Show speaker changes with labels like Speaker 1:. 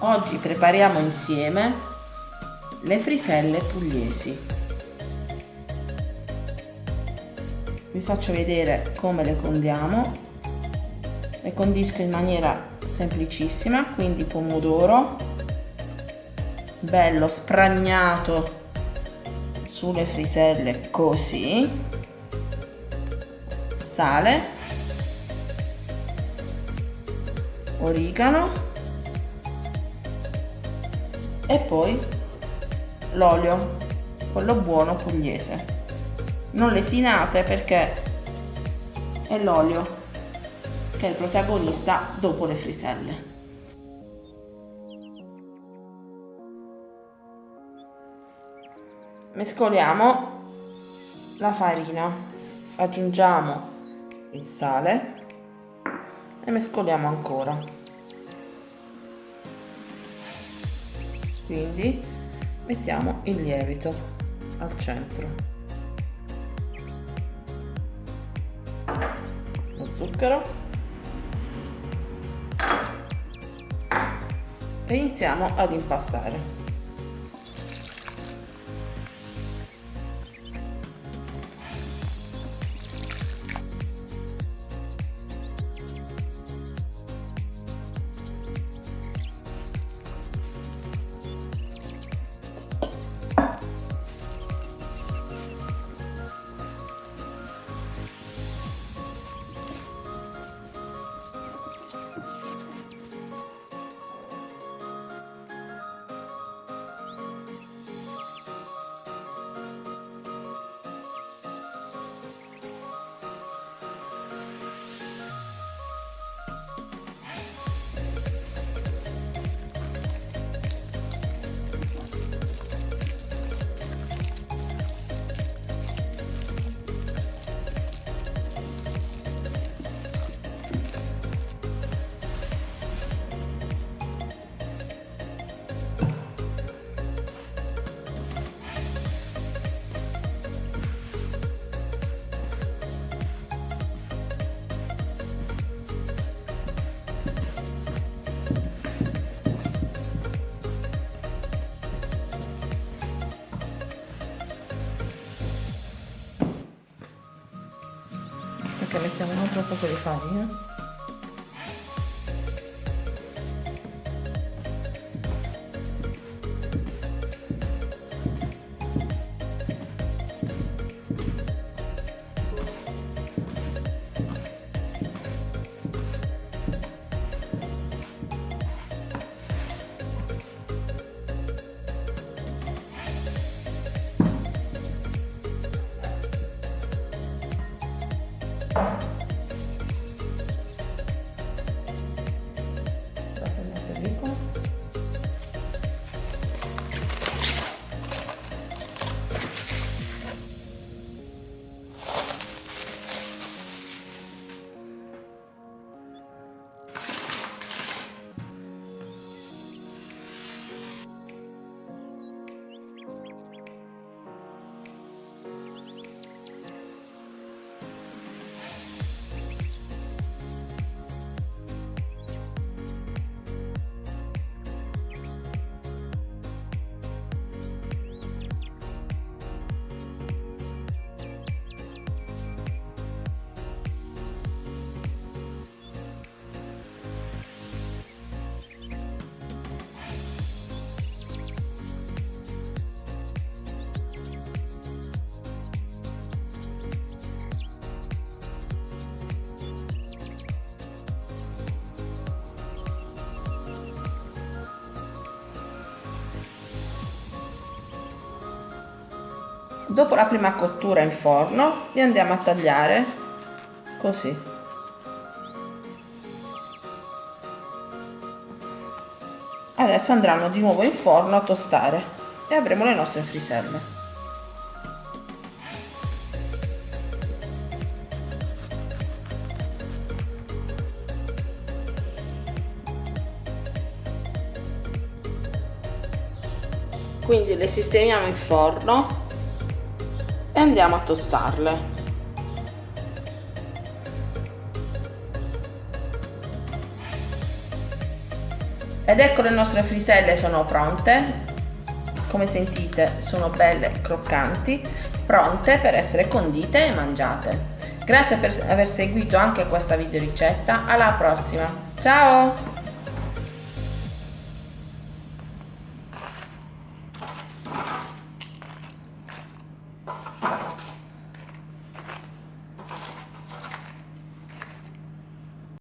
Speaker 1: Oggi prepariamo insieme le friselle pugliesi. Vi faccio vedere come le condiamo. Le condisco in maniera semplicissima, quindi pomodoro bello spragnato sulle friselle così, sale, origano e poi l'olio, quello buono pugliese. Non lesinate perché è l'olio che è il protagonista dopo le friselle. Mescoliamo la farina, aggiungiamo il sale e mescoliamo ancora. Quindi mettiamo il lievito al centro. Lo zucchero. E iniziamo ad impastare Perché mettiamo un altro poco di farina Dopo la prima cottura in forno li andiamo a tagliare così. Adesso andranno di nuovo in forno a tostare e avremo le nostre friselle. Quindi le sistemiamo in forno e andiamo a tostarle. ed ecco le nostre friselle sono pronte. Come sentite sono belle croccanti pronte per essere condite e mangiate. Grazie per aver seguito anche questa video ricetta alla prossima. Ciao